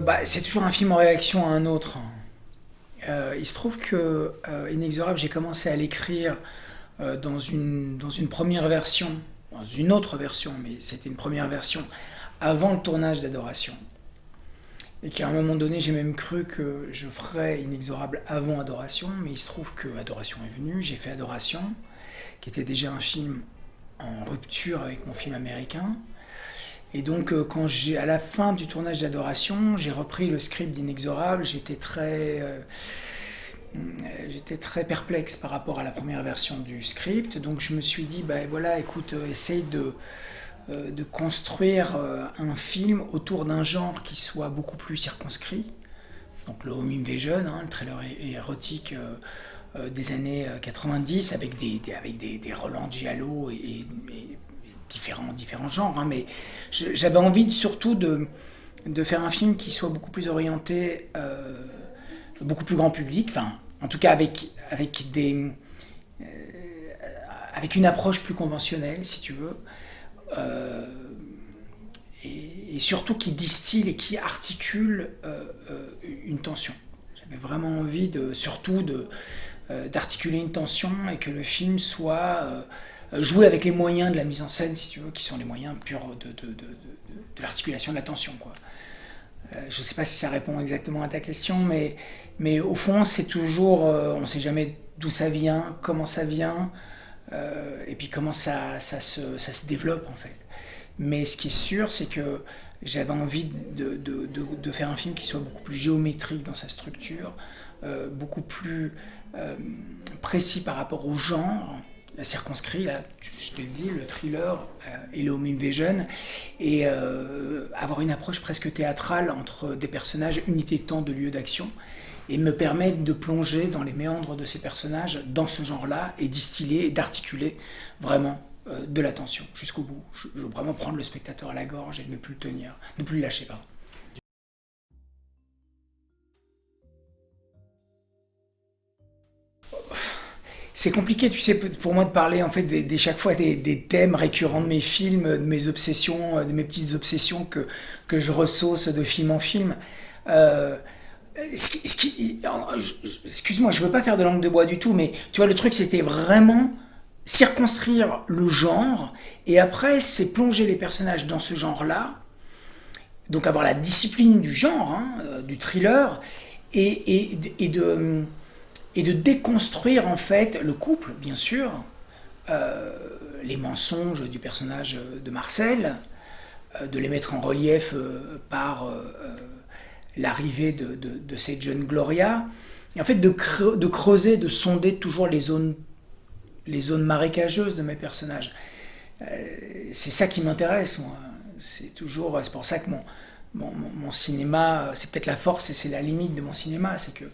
bah, C'est toujours un film en réaction à un autre. Euh, il se trouve que euh, Inexorable, j'ai commencé à l'écrire euh, dans, une, dans une première version, dans une autre version, mais c'était une première version, avant le tournage d'Adoration. Et qu'à un moment donné, j'ai même cru que je ferais Inexorable avant Adoration, mais il se trouve que Adoration est venu, j'ai fait Adoration, qui était déjà un film en rupture avec mon film américain. Et donc, euh, quand j'ai, à la fin du tournage d'Adoration, j'ai repris le script d'Inexorable, j'étais très, euh, j'étais très perplexe par rapport à la première version du script. Donc, je me suis dit, ben voilà, écoute, euh, essaye de, de construire un film autour d'un genre qui soit beaucoup plus circonscrit. Donc, le home invasion, hein, le trailer érotique des années 90 avec des, avec des, Roland Giallo et différents, différents genres, hein, mais j'avais envie surtout de, de faire un film qui soit beaucoup plus orienté, euh, beaucoup plus grand public, enfin, en tout cas avec, avec, des, euh, avec une approche plus conventionnelle, si tu veux, euh, et, surtout qui distille et qui articule une tension. J'avais vraiment envie de, surtout d'articuler une tension et que le film soit jouer avec les moyens de la mise en scène, si tu veux, qui sont les moyens purs de, de, de, de l'articulation de l'attention. Euh, je ne sais pas si ça répond exactement à ta question, mais, mais au fond, c'est toujours, euh, on ne sait jamais d'où ça vient, comment ça vient, et puis comment ça, ça, se, ça se développe en fait. Mais ce qui est sûr, c'est que j'avais envie de, de, de, faire un film qui soit beaucoup plus géométrique dans sa structure, beaucoup plus précis par rapport au genre, circonscrit, là, je te le dis, le thriller euh, et le home invasion, et avoir une approche presque théâtrale entre des personnages, unité de temps, de lieu d'action, et me permettre de plonger dans les méandres de ces personnages dans ce genre-là, et distiller et d'articuler vraiment euh, de l'attention jusqu'au bout. Je, veux vraiment prendre le spectateur à la gorge et ne plus le tenir, ne plus le lâcher, pardon. C'est compliqué, tu sais, pour moi de parler en fait des, chaque fois des, thèmes récurrents de mes films, de mes obsessions, de mes petites obsessions que, que je ressauce de film en film. Euh, excuse-moi, je veux pas faire de langue de bois du tout, mais tu vois, le truc c'était vraiment circonscrire le genre, et après c'est plonger les personnages dans ce genre-là, donc avoir la discipline du genre, hein, euh, du thriller, et, et de et de déconstruire en fait le couple, bien sûr, euh, les mensonges du personnage de Marcel, euh, de les mettre en relief euh, par l'arrivée de, de, cette jeune Gloria, et en fait de, creuser, de sonder toujours les zones, les zones marécageuses de mes personnages. c'est ça qui m'intéresse, moi. C'est toujours, c'est pour ça que mon, mon cinéma, c'est peut-être la force et c'est la limite de mon cinéma, c'est que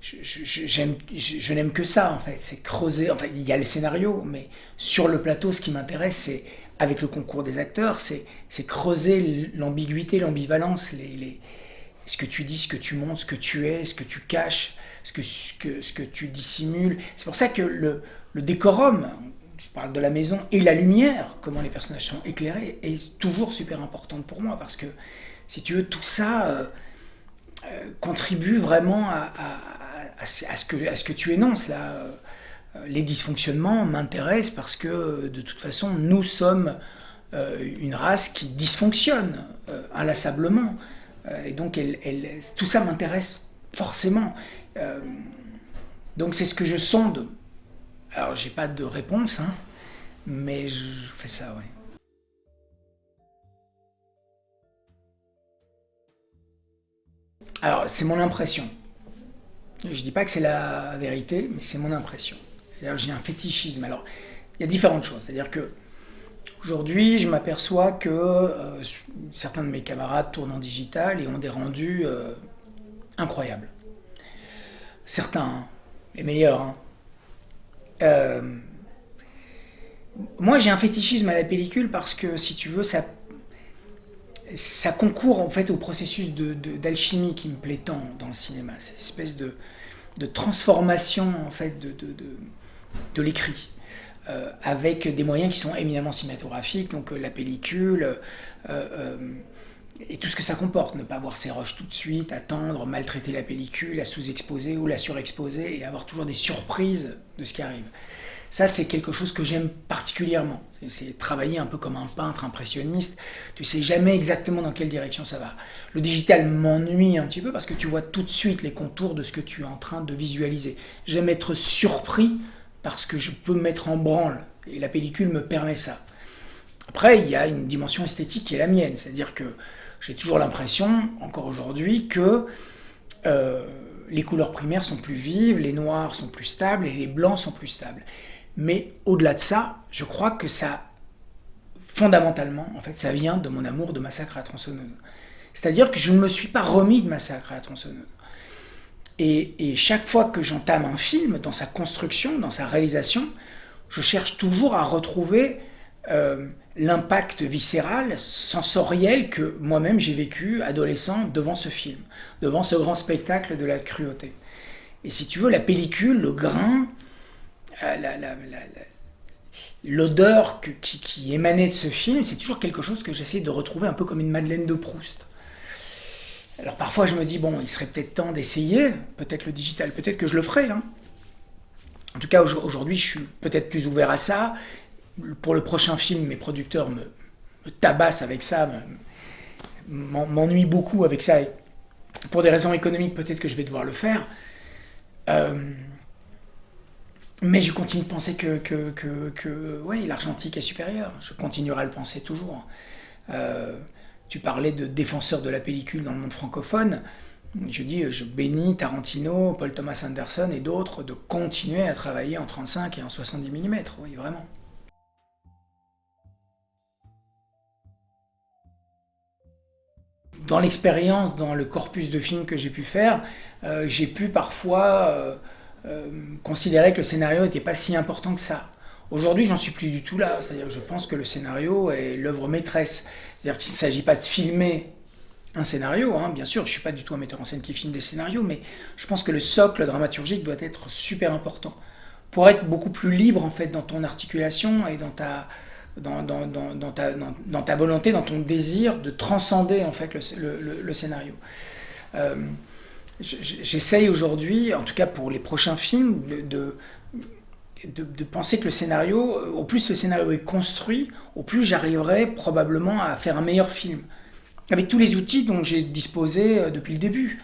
je, n'aime que ça en fait, c'est creuser, enfin il y a le scénario, mais sur le plateau ce qui m'intéresse c'est, avec le concours des acteurs, c'est creuser l'ambiguïté, l'ambivalence, ce que tu dis, ce que tu montres, ce que tu es, ce que tu caches, ce que, tu dissimules. C'est pour ça que le, le décorum, je parle de la maison, et la lumière, comment les personnages sont éclairés, est toujours super importante pour moi, parce que si tu veux, tout ça... Euh, euh, contribue vraiment à, ce que, tu énonces là. Euh, les dysfonctionnements m'intéressent parce que de toute façon nous sommes euh, une race qui dysfonctionne inlassablement. et donc tout ça m'intéresse forcément. donc c'est ce que je sonde. Alors j'ai pas de réponse, hein, mais je fais ça, ouais. Alors, c'est mon impression. Je dis pas que c'est la vérité, mais c'est mon impression. C'est-à-dire j'ai un fétichisme. Alors, il y a différentes choses. C'est-à-dire que aujourd'hui, je m'aperçois que euh, certains de mes camarades tournent en digital et ont des rendus euh, incroyables. Certains, hein, les meilleurs. Hein. Euh, moi, j'ai un fétichisme à la pellicule parce que, si tu veux, ça ça concourt en fait au processus d'alchimie qui me plaît tant dans le cinéma, cette espèce de, transformation en fait de, l'écrit. Euh, avec des moyens qui sont éminemment cinématographiques, donc euh, la pellicule, euh, et tout ce que ça comporte, ne pas voir ses rushs tout de suite, attendre, maltraiter la pellicule, la sous-exposer ou la surexposer et avoir toujours des surprises de ce qui arrive. Ça, c'est quelque chose que j'aime particulièrement. C'est travailler un peu comme un peintre impressionniste. Tu sais jamais exactement dans quelle direction ça va. Le digital m'ennuie un petit peu parce que tu vois tout de suite les contours de ce que tu es en train de visualiser. J'aime être surpris parce que je peux me mettre en branle. Et la pellicule me permet ça. Après, il y a une dimension esthétique qui est la mienne. C'est-à-dire que j'ai toujours l'impression, encore aujourd'hui, que euh, les couleurs primaires sont plus vives, les noirs sont plus stables et les blancs sont plus stables. Mais au-delà de ça, je crois que ça, fondamentalement, en fait, ça vient de mon amour de Massacre à la tronçonneuse. C'est-à-dire que je ne me suis pas remis de Massacre à la tronçonneuse. Et, chaque fois que j'entame un film, dans sa construction, dans sa réalisation, je cherche toujours à retrouver euh, l'impact viscéral, sensoriel que moi-même j'ai vécu adolescent devant ce film, devant ce grand spectacle de la cruauté. Et si tu veux, la pellicule, le grain, euh, l'odeur qui, émanait de ce film, c'est toujours quelque chose que j'essaie de retrouver un peu comme une Madeleine de Proust. Alors parfois je me dis, bon, il serait peut-être temps d'essayer, peut-être le digital, peut-être que je le ferai. Hein. En tout cas, aujourd'hui, je suis peut-être plus ouvert à ça. Pour le prochain film, mes producteurs me, tabassent avec ça, m'ennuient beaucoup avec ça. pour des raisons économiques, peut-être que je vais devoir le faire. Euh, mais je continue de penser que, que, que, l'argentique est supérieur. Je continuerai à le penser toujours. Euh, tu parlais de défenseurs de la pellicule dans le monde francophone. Je dis, je bénis Tarantino, Paul Thomas Anderson et d'autres de continuer à travailler en 35 et en 70 mm. Oui, vraiment. Dans l'expérience, dans le corpus de films que j'ai pu faire, euh, j'ai pu parfois... Euh, euh, considérer que le scénario n'était pas si important que ça. Aujourd'hui, je n'en suis plus du tout là. C'est-à-dire je pense que le scénario est l'œuvre maîtresse. C'est-à-dire qu'il ne s'agit pas de filmer un scénario, hein. bien sûr, je ne suis pas du tout un metteur en scène qui filme des scénarios, mais je pense que le socle dramaturgique doit être super important pour être beaucoup plus libre en fait dans ton articulation et dans ta, dans, ta, volonté, dans ton désir de transcender en fait le, le, scénario. Euh, J'essaye aujourd'hui, en tout cas pour les prochains films, de, de, penser que le scénario, au plus le scénario est construit, au plus j'arriverai probablement à faire un meilleur film. Avec tous les outils dont j'ai disposé euh, depuis le début.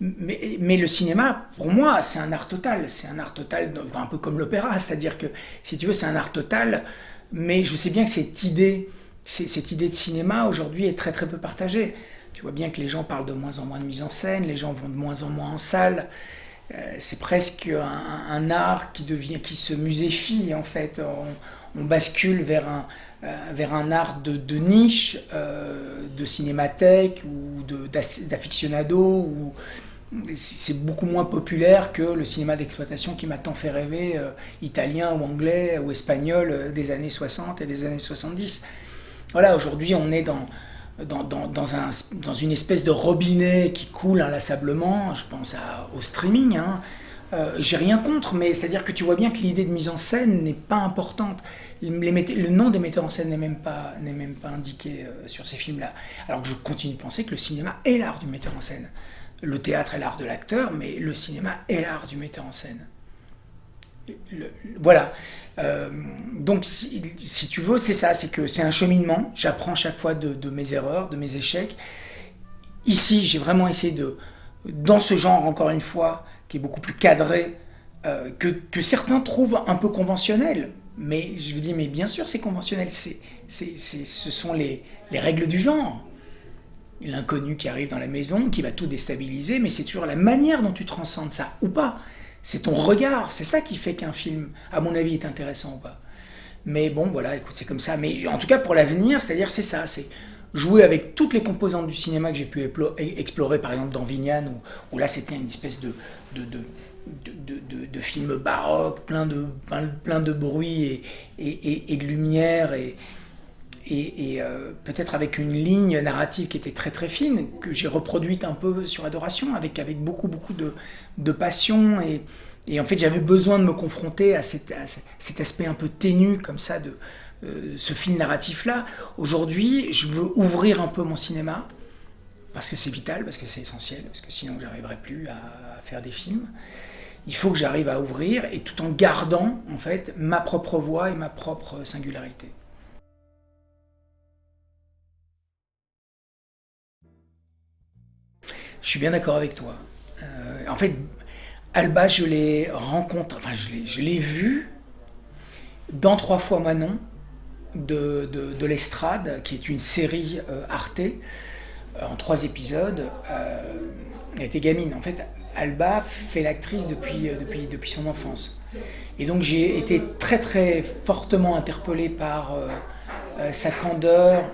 Mais, mais, le cinéma, pour moi, c'est un art total. C'est un art total, un peu comme l'opéra. C'est-à-dire que, si tu veux, c'est un art total. Mais je sais bien que cette idée, cette idée de cinéma, aujourd'hui, est très très peu partagée. Tu vois bien que les gens parlent de moins en moins de mise en scène, les gens vont de moins en moins en salle. Euh, c'est presque un, art qui devient, qui se muséfie en fait. On, bascule vers un, euh, vers un art de, niche, euh, de cinémathèque ou d'aficionado. Ou c'est beaucoup moins populaire que le cinéma d'exploitation qui m'a tant fait rêver, italien ou anglais ou espagnol des années 60 et des années 70. Voilà, aujourd'hui on est dans dans, un, dans, une espèce de robinet qui coule inlassablement, je pense au streaming, hein. euh, j'ai rien contre, mais c'est-à-dire que tu vois bien que l'idée de mise en scène n'est pas importante. Le nom des metteurs en scène n'est même pas, même pas indiqué euh, sur ces films-là. Alors que je continue de penser que le cinéma est l'art du metteur en scène. Le théâtre est l'art de l'acteur, mais le cinéma est l'art du metteur en scène. voilà. Euh, donc, si, tu veux, c'est ça, c'est que c'est un cheminement. J'apprends chaque fois de, mes erreurs, de mes échecs. Ici, j'ai vraiment essayé de, dans ce genre, encore une fois, qui est beaucoup plus cadré, euh, que, certains trouvent un peu conventionnel. Mais je vous dis, mais bien sûr, c'est conventionnel. C'est, ce sont les, les règles du genre. L'inconnu qui arrive dans la maison, qui va tout déstabiliser, mais c'est toujours la manière dont tu transcendes ça, ou pas. C'est ton regard, c'est ça qui fait qu'un film, à mon avis, est intéressant ou pas. Mais bon, voilà, écoute, c'est comme ça. Mais en tout cas, pour l'avenir, c'est-à-dire, c'est ça, c'est jouer avec toutes les composantes du cinéma que j'ai pu explorer, par exemple dans Vignane, où, là, c'était une espèce de, de, de, de, film baroque, plein de, plein de bruit et, et de lumière, et, et, euh, peut-être avec une ligne narrative qui était très très fine, que j'ai reproduite un peu sur Adoration, avec, avec beaucoup beaucoup de, de passion, et, et en fait j'avais besoin de me confronter à, cet aspect un peu ténu comme ça de euh, ce film narratif-là. Aujourd'hui, je veux ouvrir un peu mon cinéma, parce que c'est vital, parce que c'est essentiel, parce que sinon j'arriverai plus à faire des films. Il faut que j'arrive à ouvrir et tout en gardant en fait ma propre voix et ma propre singularité. Je suis bien d'accord avec toi. Euh, en fait, Alba, je l'ai rencontré, enfin je l'ai vu dans Trois fois Manon de, de, l'Estrade, qui est une série euh, Arte euh, en trois épisodes. elle était gamine. En fait, Alba fait l'actrice depuis, depuis, depuis son enfance. Et donc j'ai été très très fortement interpellé par sa candeur,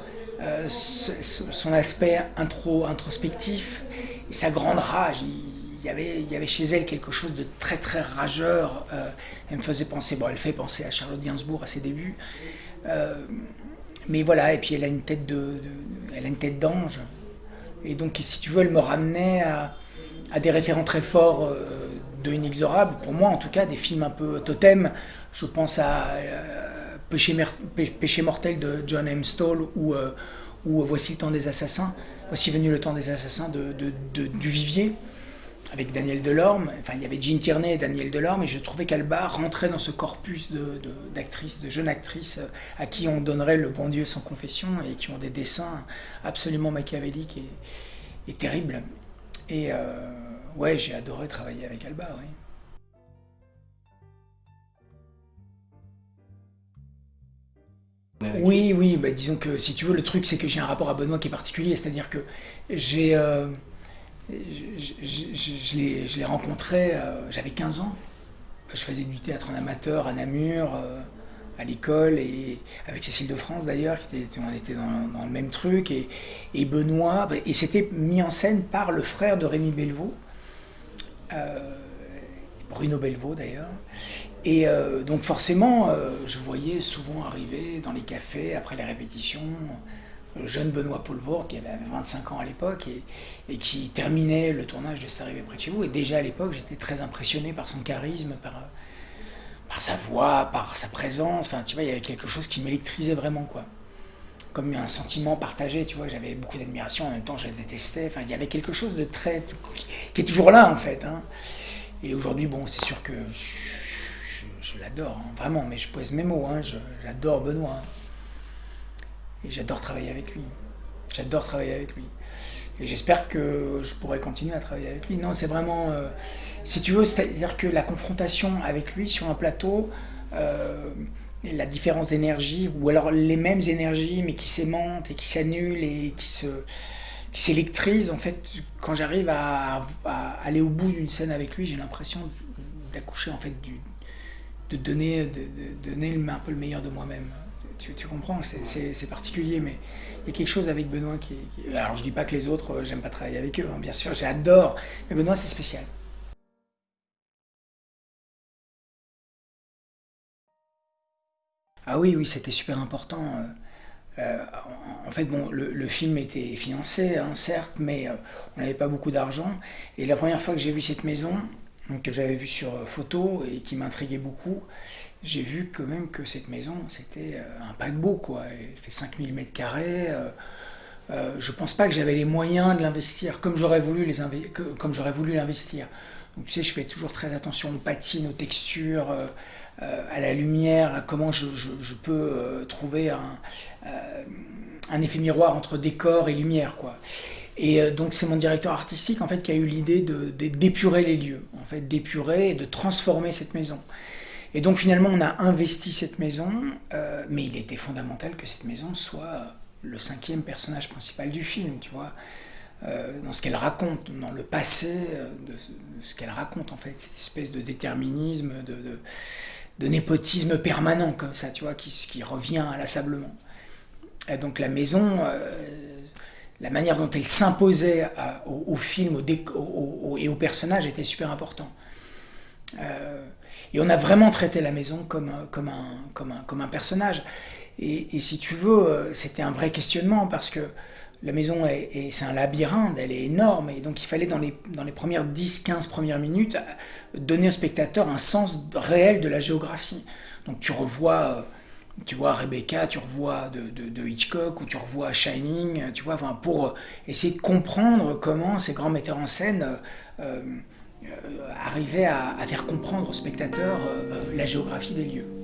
son aspect intro, introspectif, sa grande rage. Il y, avait, il y avait chez elle quelque chose de très très rageur. Euh, elle me faisait penser, bon, elle fait penser à Charlotte Gainsbourg à ses débuts. Euh, mais voilà, et puis elle a une tête de, elle a une tête d'ange. Et donc, si tu veux, elle me ramenait à, des référents très forts euh, de Inexorable. Pour moi, en tout cas, des films un peu totem. Je pense à Péché, Péché, mortel de John M. Stoll ou, ou Voici le temps des assassins aussi venu le temps des assassins de, du Vivier, avec Daniel Delorme. Enfin, il y avait Jean Tierney et Daniel Delorme, et je trouvais qu'Alba rentrait dans ce corpus d'actrices, de, jeunes actrices, euh, à qui on donnerait le bon Dieu sans confession, et qui ont des dessins absolument machiavéliques et, terribles. Et euh, ouais, j'ai adoré travailler avec Alba, oui. Oui, oui, bah, disons que si tu veux, le truc c'est que j'ai un rapport à Benoît qui est particulier, c'est-à-dire que j'ai, euh, je, l'ai rencontré, euh, j'avais 15 ans, je faisais du théâtre en amateur à Namur, euh, à l'école, et avec Cécile de France d'ailleurs, on était dans, le même truc, et, et Benoît, et c'était mis en scène par le frère de Rémi Belvaux, Bruno Belvaux d'ailleurs, et euh, donc forcément, euh, je voyais souvent arriver dans les cafés, après les répétitions, le jeune Benoît Poulvord, qui avait 25 ans à l'époque, et, qui terminait le tournage de C'est arrivé près de chez vous. Et déjà à l'époque, j'étais très impressionné par son charisme, par, sa voix, par sa présence. Enfin, tu vois, il y avait quelque chose qui m'électrisait vraiment, quoi. Comme un sentiment partagé, tu vois, j'avais beaucoup d'admiration, en même temps je la détestais. Enfin, il y avait quelque chose de très... qui est toujours là, en fait. Hein. Et aujourd'hui, bon, c'est sûr que l'adore, hein, vraiment, mais je pose mes mots, hein, j'adore Benoît. Hein. Et j'adore travailler avec lui. J'adore travailler avec lui. Et j'espère que je pourrai continuer à travailler avec lui. Non, c'est vraiment... Euh, si tu veux, c'est-à-dire que la confrontation avec lui sur un plateau, euh, la différence d'énergie, ou alors les mêmes énergies, mais qui s'aimantent et qui s'annulent et qui se qui s'électrisent, en fait, quand j'arrive à, à, aller au bout d'une scène avec lui, j'ai l'impression d'accoucher en fait du, de donner, un peu le meilleur de moi-même. Tu, comprends, c'est particulier, mais il y a quelque chose avec Benoît qui, Alors je dis pas que les autres, euh, j'aime pas travailler avec eux, hein, bien sûr, j'adore, mais Benoît c'est spécial. Ah oui, oui, c'était super important. Euh, euh, en fait, bon, le, film était financé, hein, certes, mais on n'avait pas beaucoup d'argent. Et la première fois que j'ai vu cette maison, que j'avais vu sur euh, photo et qui m'intriguait beaucoup, j'ai vu quand même que cette maison, c'était euh, un paquebot, quoi. Elle fait 5000 mètres carrés. Euh, euh, je pense pas que j'avais les moyens de l'investir comme j'aurais voulu l'investir. Je fais toujours très attention aux patines, aux textures, à la lumière, à comment je, je, peux trouver un, un effet miroir entre décor et lumière, quoi. Et euh, donc c'est mon directeur artistique en fait qui a eu l'idée de, d'épurer les lieux, en fait d'épurer et de transformer cette maison. Et donc finalement on a investi cette maison, euh, mais il était fondamental que cette maison soit le cinquième personnage principal du film, tu vois, euh, dans ce qu'elle raconte, dans le passé, de, ce qu'elle raconte en fait, cette espèce de déterminisme, de, de, népotisme permanent comme ça, tu vois, qui, qui revient inlassablement. Et donc la maison la manière dont elle s'imposait au, film et aux personnages était super important. Euh, et on a vraiment traité la maison comme, un, personnage. Et, si tu veux, euh, c'était un vrai questionnement parce que la maison, est, c'est un labyrinthe, elle est énorme. Et donc il fallait dans les, dans les premières 10-15 premières minutes donner au spectateur un sens réel de la géographie. Donc tu revois tu vois Rebecca, tu revois de, Hitchcock ou tu revois Shining, tu vois, pour essayer de comprendre comment ces grands metteurs en scène arrivaient à, faire comprendre aux spectateurs la géographie des lieux.